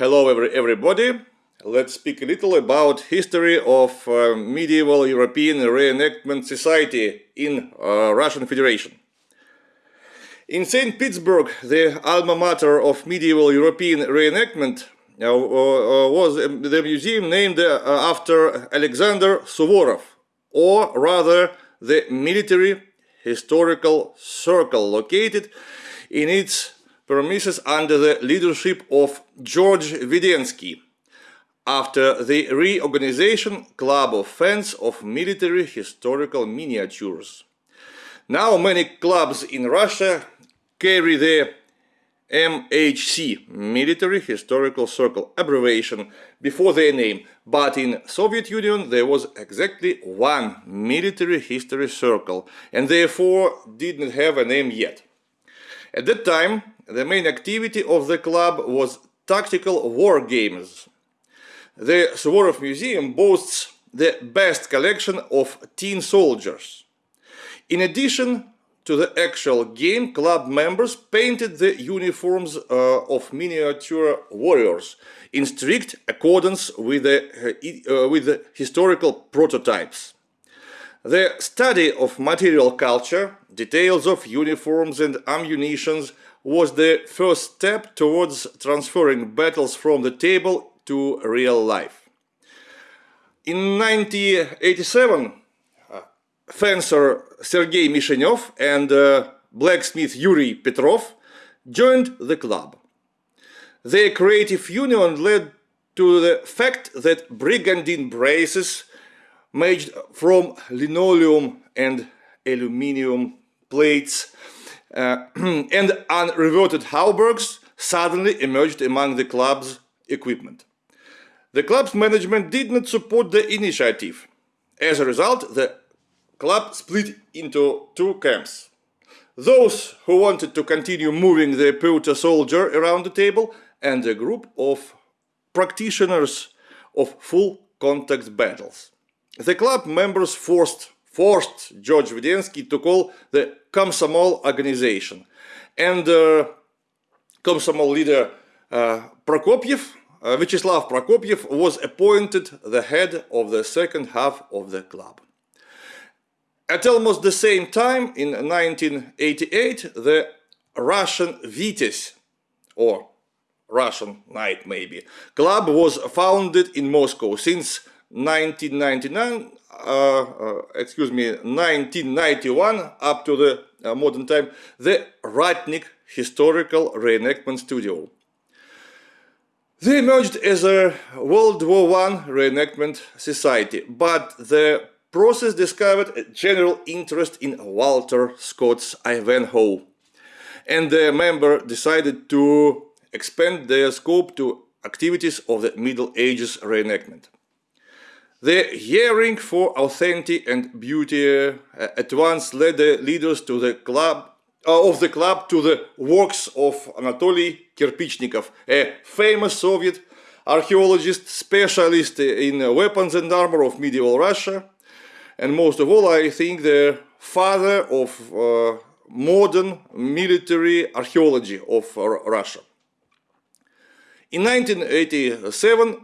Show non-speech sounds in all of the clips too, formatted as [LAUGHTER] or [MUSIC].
Hello every, everybody. Let's speak a little about history of uh, medieval European reenactment society in uh, Russian Federation. In St. Petersburg, the alma mater of medieval European reenactment uh, uh, uh was the museum named uh, after Alexander Suvorov, or rather the military historical circle located in its premises under the leadership of George Vidensky after the reorganization Club of Fans of Military Historical Miniatures. Now many clubs in Russia carry the MHC, Military Historical Circle, abbreviation before their name, but in Soviet Union there was exactly one military history circle and therefore did not have a name yet. At that time, the main activity of the club was tactical war games. The Suvorov Museum boasts the best collection of tin soldiers. In addition to the actual game, club members painted the uniforms uh, of miniature warriors in strict accordance with the, uh, with the historical prototypes. The study of material culture, details of uniforms and ammunitions was the first step towards transferring battles from the table to real life. In 1987, uh, fencer Sergei Mishenyov and uh, blacksmith Yuri Petrov joined the club. Their creative union led to the fact that brigandine braces made from linoleum and aluminium plates Uh, [CLEARS THROAT] and unreverted halberds suddenly emerged among the club's equipment. The club's management did not support the initiative. As a result, the club split into two camps. Those who wanted to continue moving the pewter soldier around the table and a group of practitioners of full contact battles. The club members forced, forced George Vidensky to call the Komsomol organization. And uh, Komsomol leader uh, Prokopyev, uh, Vyacheslav Prokopyev, was appointed the head of the second half of the club. At almost the same time, in 1988, the Russian Vityaz, or Russian Knight maybe, club was founded in Moscow since 1999, uh, uh, excuse me, 1991 up to the uh, modern time, the Ratnik Historical Reenactment Studio. They emerged as a World War I reenactment society, but the process discovered a general interest in Walter Scott's Ivanhoe, and the member decided to expand their scope to activities of the Middle Ages reenactment. The yearning for authenticity and beauty uh, at once led the leaders to the club uh, of the club to the works of Anatoly Kirpichnikov, a famous Soviet archaeologist specialist in weapons and armor of medieval Russia, and most of all, I think the father of uh, modern military archaeology of uh, Russia. In 1987,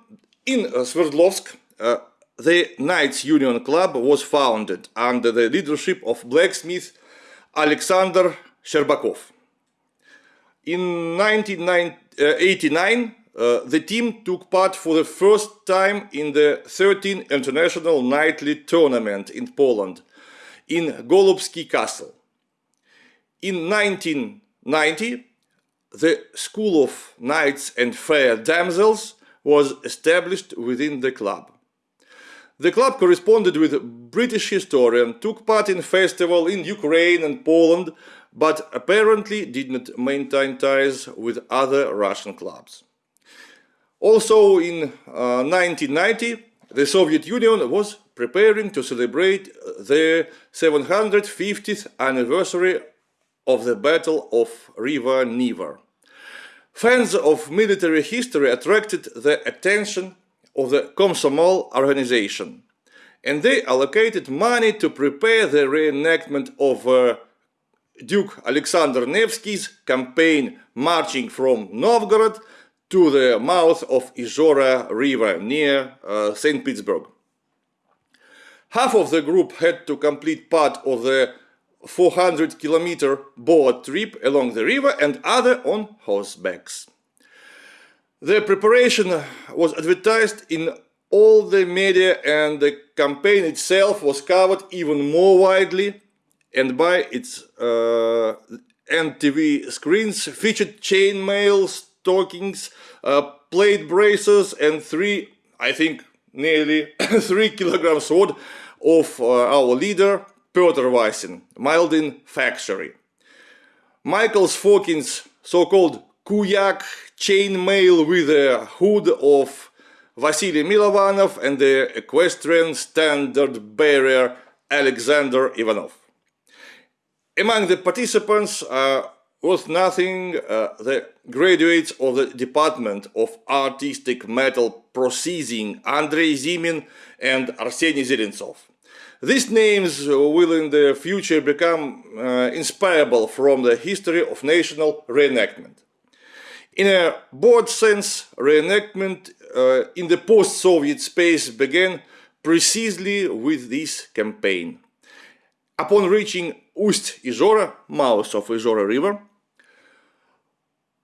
in Sverdlovsk, uh, the Knights Union Club was founded under the leadership of blacksmith Alexander Sherbakov. In 1989, uh, the team took part for the first time in the 13th International Knightly Tournament in Poland, in Golubsky Castle. In 1990, the School of Knights and Fair Damsels was established within the club. The club corresponded with British historian, took part in festival in Ukraine and Poland, but apparently did not maintain ties with other Russian clubs. Also in uh, 1990, the Soviet Union was preparing to celebrate the 750th anniversary of the Battle of River Neva. Fans of military history attracted the attention of the Komsomol organization, and they allocated money to prepare the reenactment of uh, Duke Alexander Nevsky's campaign marching from Novgorod to the mouth of Izhora River near uh, St. Petersburg. Half of the group had to complete part of the 400 kilometer boat trip along the river and other on horsebacks. The preparation was advertised in all the media and the campaign itself was covered even more widely and by its uh, screens featured chainmail, stockings, uh, plate braces and three, I think, nearly [COUGHS] three kilograms sword of uh, our leader Peter Vasin, Mildin factory. Michael Sfokin's so-called Kuyak chainmail with a hood of Vasily Milovanov and the equestrian standard bearer Alexander Ivanov. Among the participants uh, was nothing uh, the graduates of the Department of Artistic Metal Processing Andrei Zimin and Arseny Zelentsov. These names will in the future become uh, inspirable from the history of national reenactment. In a broad sense, reenactment uh, in the post-Soviet space began precisely with this campaign. Upon reaching Ust-Izhora, mouth of Izhora River,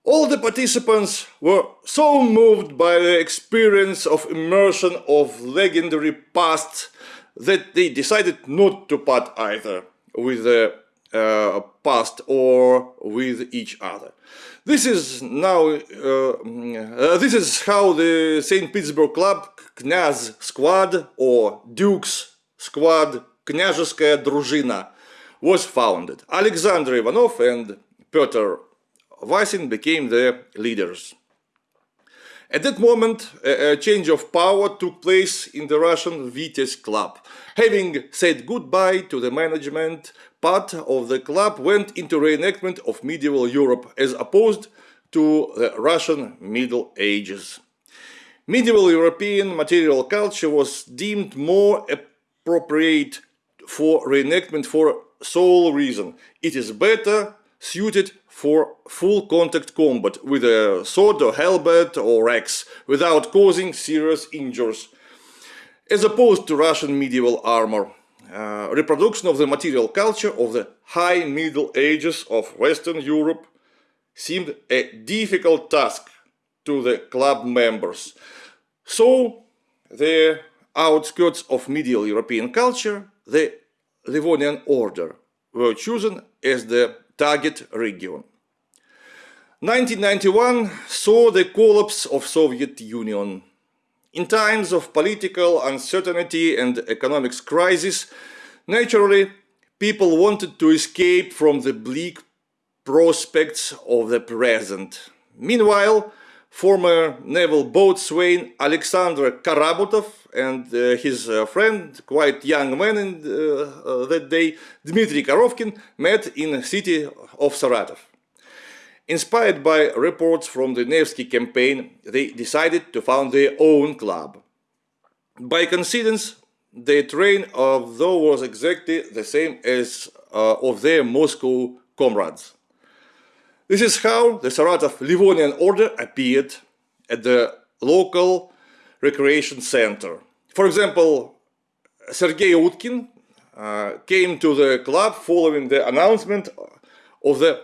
all the participants were so moved by the experience of immersion of legendary past that they decided not to part either with the uh, past or with each other. This is now uh, mm, uh this is how the St. Petersburg club Knyaz squad or Duke's squad Княжеская Druzhina was founded. Alexander Ivanov and Peter Vasin became the leaders. At that moment, a, change of power took place in the Russian Vityaz club. Having said goodbye to the management, part of the club went into reenactment of medieval Europe as opposed to the Russian Middle Ages. Medieval European material culture was deemed more appropriate for reenactment for sole reason. It is better suited for full contact combat with a sword or halberd or axe without causing serious injuries. As opposed to Russian medieval armor, uh, reproduction of the material culture of the high Middle Ages of Western Europe seemed a difficult task to the club members. So, the outskirts of medieval European culture, the Livonian order, were chosen as the target region. 1991 saw the collapse of Soviet Union. In times of political uncertainty and economic crisis, naturally, people wanted to escape from the bleak prospects of the present. Meanwhile, former naval boatswain Alexander Karabutov and uh, his uh, friend, quite young man in, uh, that day, Dmitry Korovkin, met in the city of Saratov. Inspired by reports from the Nevsky campaign, they decided to found their own club. By coincidence, their train of though was exactly the same as uh, of their Moscow comrades. This is how the Saratov Livonian order appeared at the local recreation center. For example, Sergei Utkin uh, came to the club following the announcement of the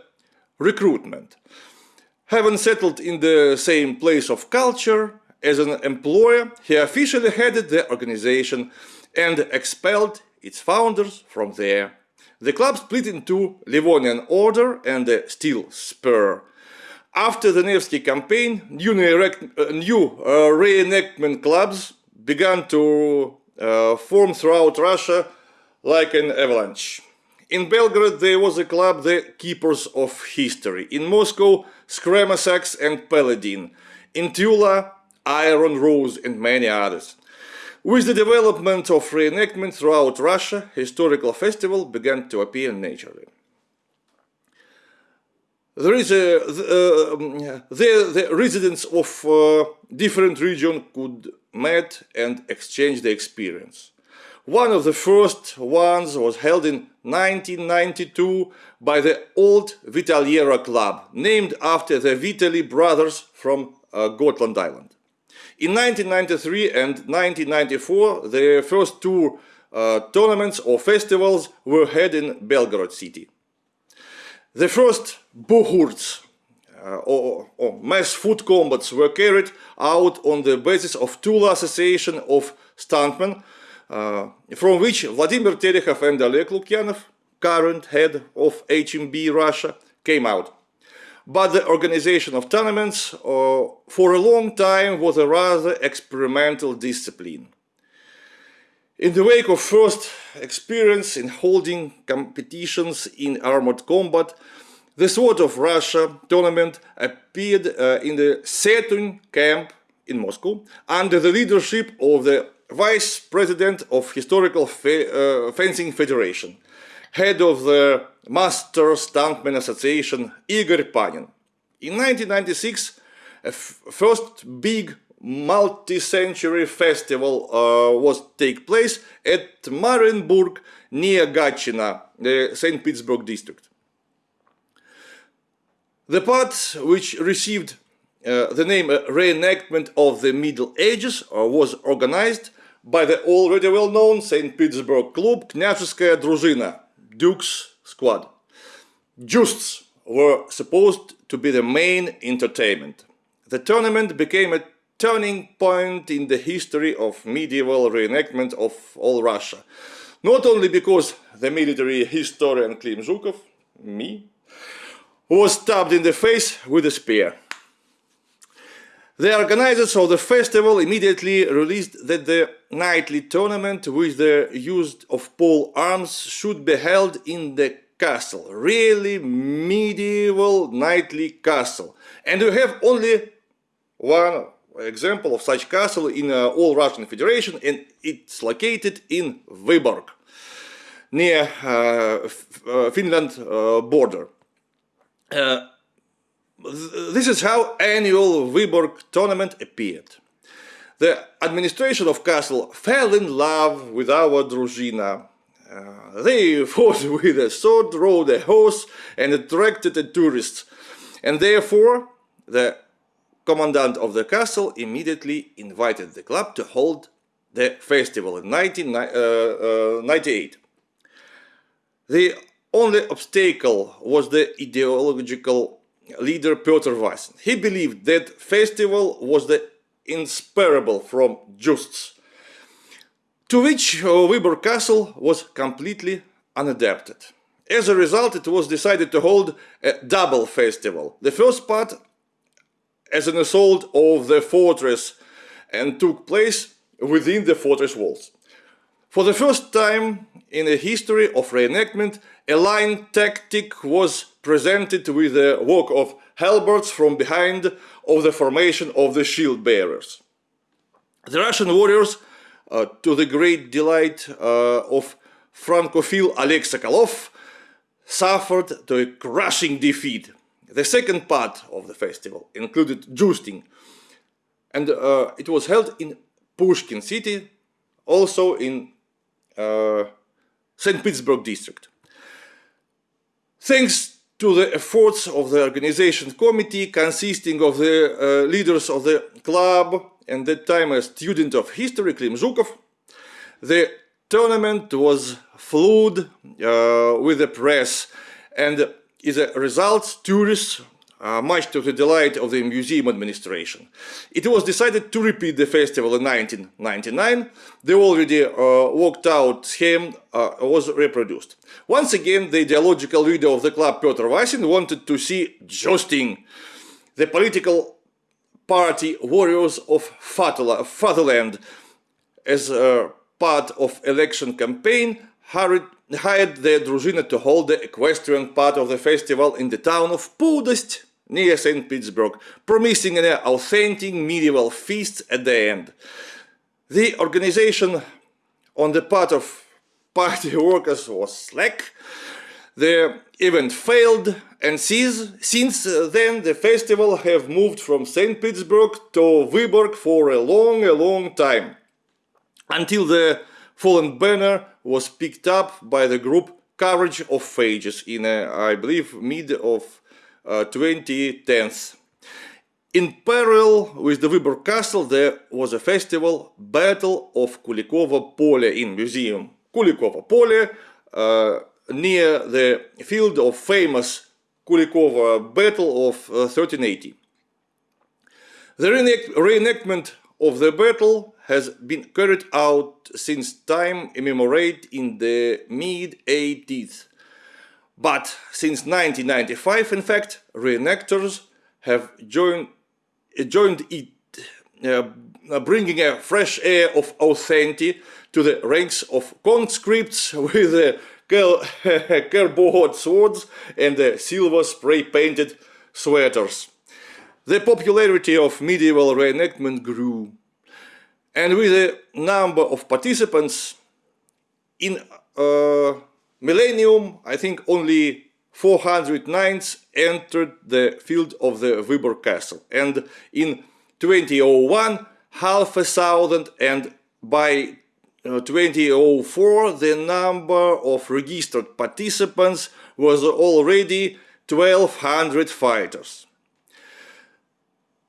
recruitment. Having settled in the same place of culture as an employer, he officially headed the organization and expelled its founders from there. The club split into Livonian Order and the Steel Spur. After the Nevsky campaign, new, uh, new uh, reenactment clubs began to uh, form throughout Russia like an avalanche. In Belgorod there was a club, the Keepers of History. In Moscow, Scramasax and Paladin. In Tula, Iron Rose and many others. With the development of reenactment throughout Russia, historical festival began to appear naturally. There is a, the, uh, the, the residents of uh, different regions could meet and exchange the experience. One of the first ones was held in 1992 by the Old Vitaliera Club, named after the Vitali brothers from uh, Gotland Island. In 1993 and 1994, the first two uh, tournaments or festivals were held in Belgorod city. The first buhurts uh, or, or, mass foot combats were carried out on the basis of Tula Association of Stuntmen, from which Vladimir Terehov and Oleg Lukyanov, current head of HMB Russia, came out. But the organization of tournaments uh, for a long time was a rather experimental discipline. In the wake of first experience in holding competitions in armored combat, the Sword of Russia tournament appeared uh, in the Saturn camp in Moscow under the leadership of the Vice President of Historical uh, Fencing Federation, head of the Master Stuntman Association Igor Panin. In 1996, a first big multi-century festival uh, was take place at Marienburg near Gatchina, the St. Petersburg district. The part which received uh, the name uh, reenactment of the Middle Ages uh, was organized by the already well-known St. Petersburg club Knyaževskaya Druzhina, Duke's squad. Jousts were supposed to be the main entertainment. The tournament became a turning point in the history of medieval reenactment of all Russia. Not only because the military historian Klim Zhukov, me, was stabbed in the face with a spear. The organizers of the festival immediately released that the knightly tournament with the use of pole arms should be held in the castle, really medieval knightly castle. And we have only one example of such castle in uh, all Russian Federation and it's located in Vyborg, near uh, uh, Finland uh, border. This is how annual Vyborg tournament appeared. The administration of castle fell in love with our Druzhina. Uh, they [LAUGHS] fought with a sword, rode a horse and attracted the tourists. And therefore, the commandant of the castle immediately invited the club to hold the festival in 1998. Uh, uh, the only obstacle was the ideological leader Pyotr Vasin. He believed that festival was the inseparable from Jousts, to which uh, Castle was completely unadapted. As a result, it was decided to hold a double festival. The first part as an assault of the fortress and took place within the fortress walls. For the first time in the history of reenactment, a line tactic was presented with the work of halberds from behind of the formation of the shield bearers. The Russian warriors, uh, to the great delight uh, of Francophile Oleg Sokolov, suffered a crushing defeat. The second part of the festival included jousting, and uh, it was held in Pushkin city, also in uh, St. Petersburg district. Thanks to the efforts of the organization committee consisting of the uh, leaders of the club and that time a student of history, Klim Zhukov, the tournament was flued uh, with the press and as a result, tourists uh, much to the delight of the museum administration. It was decided to repeat the festival in 1999. The already uh, worked out scheme uh, was reproduced. Once again, the ideological leader of the club, Petr Vasin, wanted to see jousting. The political party warriors of fatherland as part of election campaign hurried hired the Druzhina to hold the equestrian part of the festival in the town of Pudost near St. Petersburg, promising an authentic medieval feast at the end. The organization on the part of party [LAUGHS] workers was slack, the event failed and since then the festival have moved from St. Petersburg to Vyborg for a long, a long time, until the fallen banner was picked up by the group Courage of Ages in, uh, I believe, mid of uh, 2010s. In parallel with the Vyborg Castle, there was a festival, Battle of Kulikovo Pole in museum. Kulikovo Pole, uh, near the field of famous Kulikovo Battle of uh, 1380. The reenactment of the battle has been carried out since time immemorate in the mid-80s. But since 1995, in fact, reenactors have joined joined it, uh, bringing a fresh air of authenticity to the ranks of conscripts [LAUGHS] with uh, cardboard [LAUGHS] swords and uh, silver spray-painted sweaters. The popularity of medieval reenactment grew, and with a number of participants in uh, millennium, I think only 400 knights entered the field of the Vyborg castle and in 2001 half a thousand and by uh, 2004 the number of registered participants was already 1200 fighters.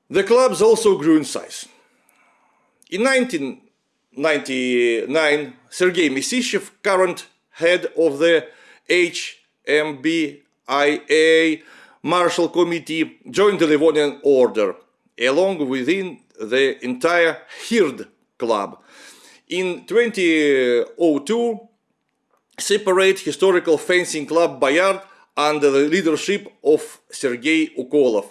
The clubs also grew in size. In 1999 Sergei Misishev, current head of the HMBIA Marshal Committee joined the Livonian Order, along within the entire Hird Club. In 2002, separate historical fencing club Bayard under the leadership of Sergei Ukolov,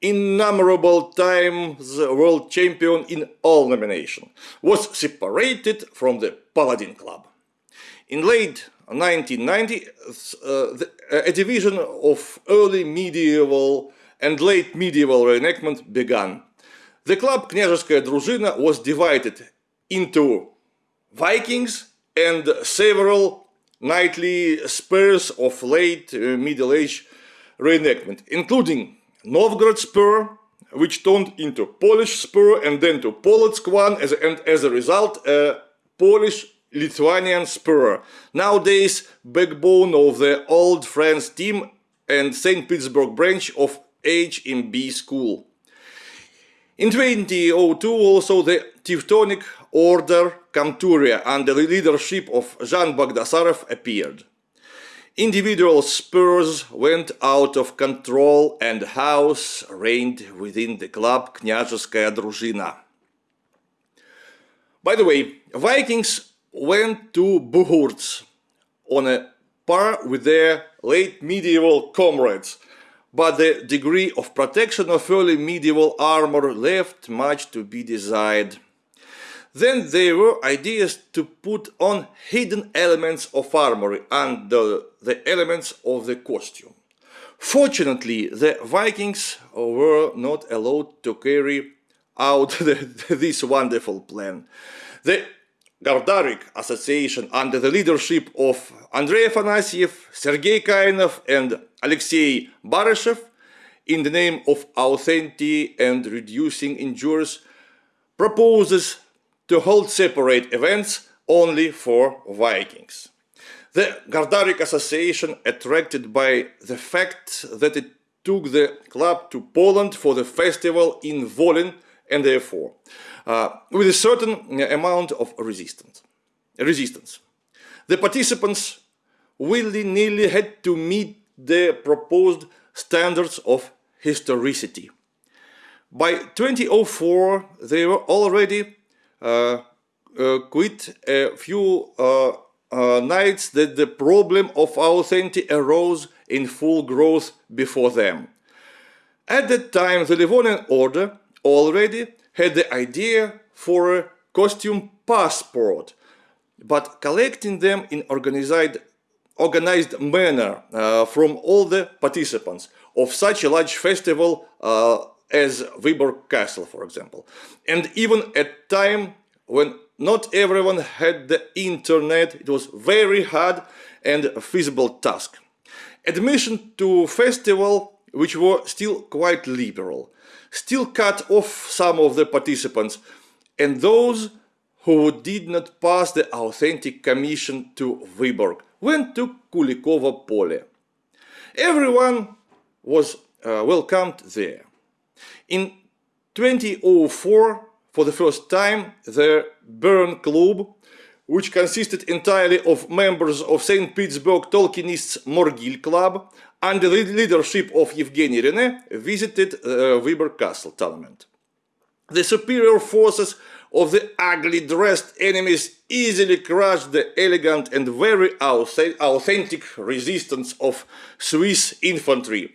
innumerable times world champion in all nominations, was separated from the Paladin Club. In late 1990, uh, the, uh, a division of early medieval and late medieval reenactment began. The club Княжеская Druzhina was divided into Vikings and several knightly spurs of late uh, Middle Age reenactment, including Novgorod Spur, which turned into Polish Spur and then to Polotsk one, as, and as a result, a Polish Lithuanian Spur, nowadays backbone of the Old Friends team and St. Petersburg branch of HMB School. In 2002 also the Teutonic Order Kamturia under the leadership of Jean Bagdasarov appeared. Individual spurs went out of control and house reigned within the club Kняжеская Дружина. By the way, Vikings went to Buhurts on a par with their late medieval comrades, but the degree of protection of early medieval armor left much to be desired. Then there were ideas to put on hidden elements of armor under the elements of the costume. Fortunately, the Vikings were not allowed to carry out the, [LAUGHS] this wonderful plan. The Gardarik Association under the leadership of Andrei Afanasyev, Sergei Kainov and Alexei Bareshev in the name of authenticity and reducing injuries proposes to hold separate events only for Vikings. The Gardarik Association, attracted by the fact that it took the club to Poland for the festival in Volyn and therefore uh, with a certain amount of resistance. resistance. The participants willy-nilly had to meet the proposed standards of historicity. By 2004, they were already uh, uh, quite a few uh, uh, knights that the problem of authenticity arose in full growth before them. At that time, the Livonian order already had the idea for a costume passport, but collecting them in organized, organized manner uh, from all the participants of such a large festival uh, as Vyborg Castle, for example. And even at time when not everyone had the internet, it was very hard and feasible task. Admission to festival, which were still quite liberal still cut off some of the participants and those who did not pass the authentic commission to Vyborg went to Kulikovo Pole. Everyone was uh, welcomed there. In 2004, for the first time, the Bern Club, which consisted entirely of members of St. Petersburg Tolkienists Morgil Club, under the leadership of Evgeny Rene, visited uh, Vyborg Castle tournament. The superior forces of the ugly dressed enemies easily crushed the elegant and very authentic resistance of Swiss infantry.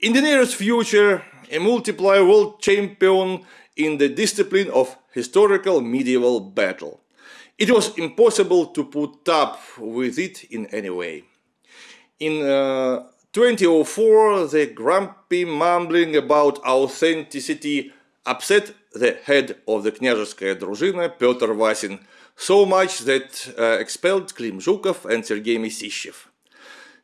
In the nearest future, a multiplier world champion in the discipline of historical medieval battle. It was impossible to put up with it in any way. In uh, 2004, the grumpy mumbling about authenticity upset the head of the Knyazhevskaya Druzhina, Peter Vasin, so much that uh, expelled Klim Zhukov and Sergei Misishev.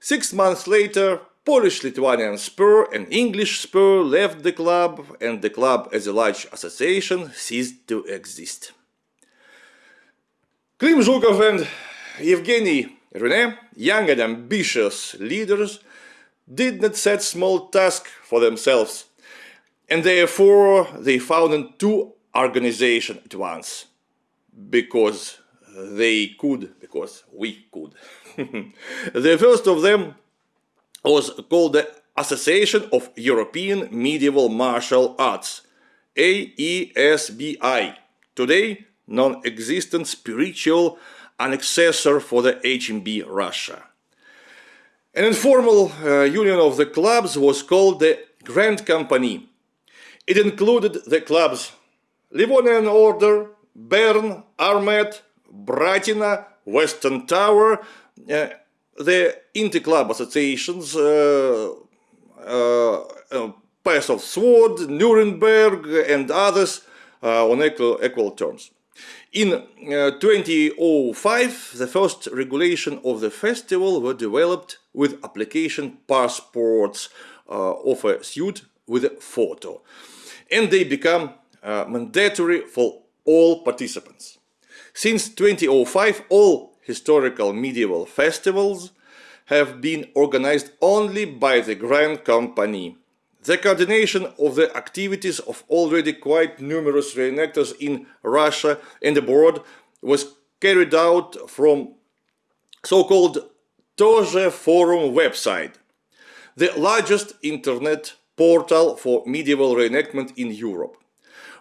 Six months later, Polish-Lithuanian Spur and English Spur left the club, and the club as a large association ceased to exist. Klim Zhukov and Evgeny Rene, young and ambitious leaders, did not set small tasks for themselves, and therefore they founded two organizations at once, because they could, because we could. [LAUGHS] the first of them was called the Association of European Medieval Martial Arts, AESBI, today non-existent spiritual annexor for the HMB Russia. An informal uh, union of the clubs was called the Grand Company. It included the clubs Livonian Order, Bern, Armet, Bratina, Western Tower, uh, the inter-club associations uh, uh, uh, Pass of Sword, Nuremberg and others on equal, equal terms. In uh, 2005, the first regulation of the festival were developed with application passports uh, of a suit with a photo. And they become uh, mandatory for all participants. Since 2005, all historical medieval festivals have been organized only by the Grand Company. The coordination of the activities of already quite numerous reenactors in Russia and abroad was carried out from so-called Toje Forum website, the largest internet portal for medieval reenactment in Europe.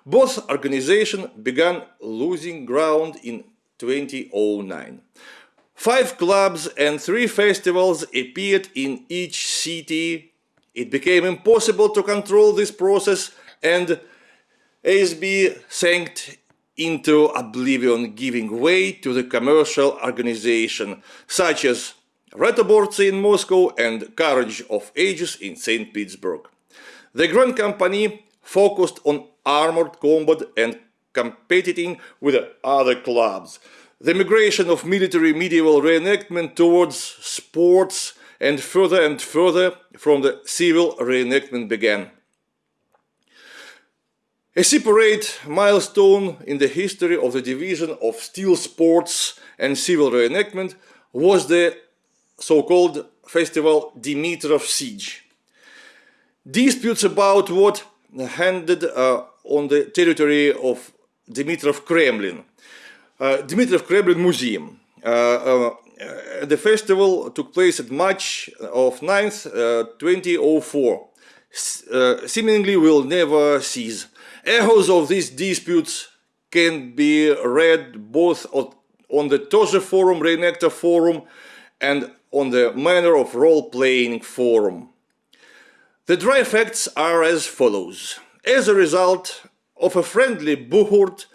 Both organizations began losing ground in 2009. Five clubs and three festivals appeared in each city. It became impossible to control this process and ASB sank into oblivion, giving way to the commercial organization, such as Retoborцы in Moscow and Courage of Ages in St. Petersburg. The Grand Company focused on armored combat and competing with other clubs. The migration of military medieval reenactment towards sports and further and further from the civil reenactment began. A separate milestone in the history of the division of steel sports and civil reenactment was the so-called festival Dimitrov Siege. Disputes about what handed uh, on the territory of Dimitrov Kremlin, uh, Dimitrov Kremlin Museum. Uh, uh, the festival took place at March of 9th, 2004. seemingly will never cease. Echoes of these disputes can be read both on the Toje Forum, Reenactor Forum, and on the Manner of Role-Playing Forum. The dry facts are as follows. As a result of a friendly buhurt,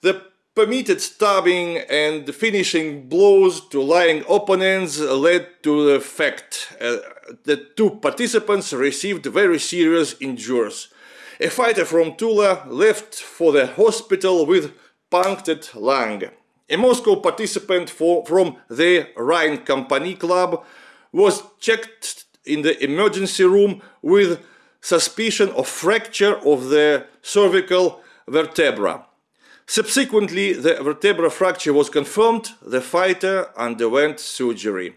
the permitted stabbing and finishing blows to lying opponents led to the fact uh, that two participants received very serious injuries. A fighter from Tula left for the hospital with punctured lung. A Moscow participant for, from the Rhine Company Club was checked in the emergency room with suspicion of fracture of the cervical vertebra. Subsequently, the vertebral fracture was confirmed, the fighter underwent surgery.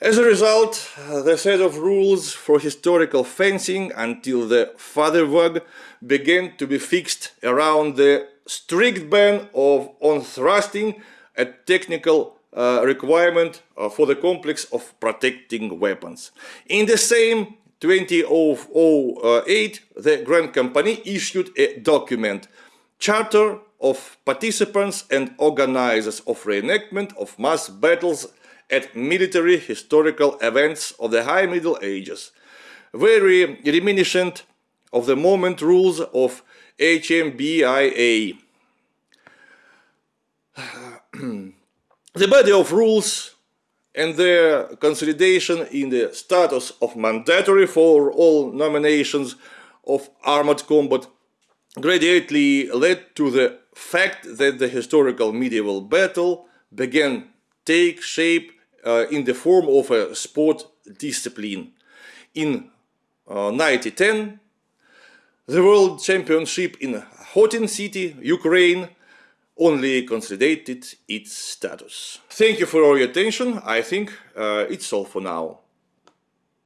As a result, the set of rules for historical fencing until the Vaderweg began to be fixed around the strict ban of on thrusting, a technical uh, requirement uh, for the complex of protecting weapons. In the same 2008, the Grand Company issued a document, Charter of Participants and Organizers of Reenactment of Mass Battles at military historical events of the High Middle Ages, very reminiscent of the moment rules of HMBIA. [CLEARS THROAT] the body of rules and their consolidation in the status of mandatory for all nominations of armored combat gradually led to the fact that the historical medieval battle began take shape uh, in the form of a sport discipline. In uh, 1910, the World Championship in Hotin City, Ukraine, only consolidated its status. Thank you for your attention. I think uh, it's all for now.